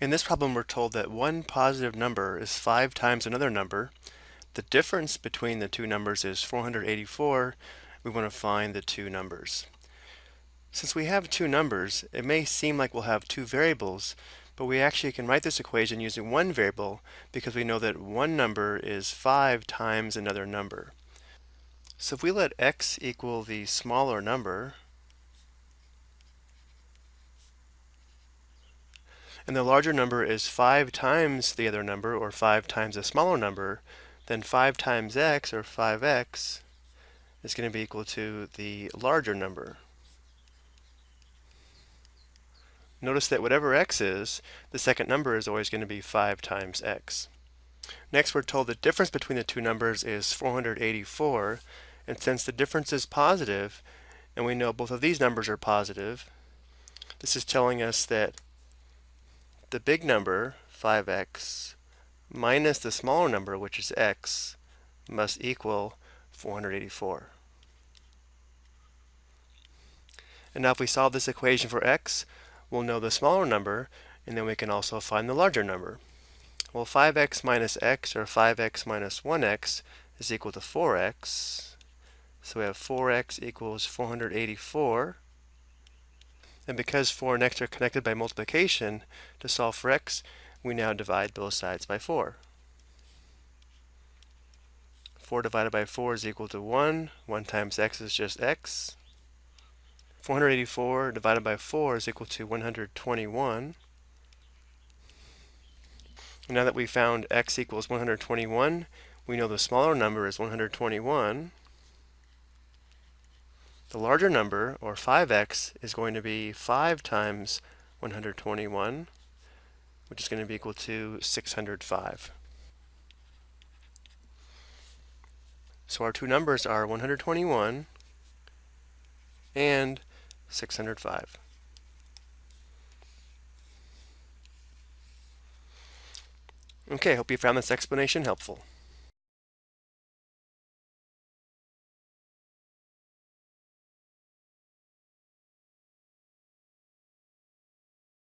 In this problem, we're told that one positive number is 5 times another number. The difference between the two numbers is 484. We want to find the two numbers. Since we have two numbers, it may seem like we'll have two variables, but we actually can write this equation using one variable because we know that one number is 5 times another number. So if we let x equal the smaller number, and the larger number is 5 times the other number, or 5 times a smaller number, then 5 times x, or 5x, is going to be equal to the larger number. Notice that whatever x is, the second number is always going to be 5 times x. Next, we're told the difference between the two numbers is 484, and since the difference is positive, and we know both of these numbers are positive, this is telling us that the big number, 5x, minus the smaller number, which is x, must equal 484. And now if we solve this equation for x, we'll know the smaller number, and then we can also find the larger number. Well, 5x minus x, or 5x minus 1x, is equal to 4x. So we have 4x equals 484. And because 4 and x are connected by multiplication, to solve for x, we now divide both sides by 4. 4 divided by 4 is equal to 1. 1 times x is just x. 484 divided by 4 is equal to 121. Now that we found x equals 121, we know the smaller number is 121. The larger number, or 5x, is going to be 5 times 121, which is going to be equal to 605. So our two numbers are 121 and 605. Okay, hope you found this explanation helpful.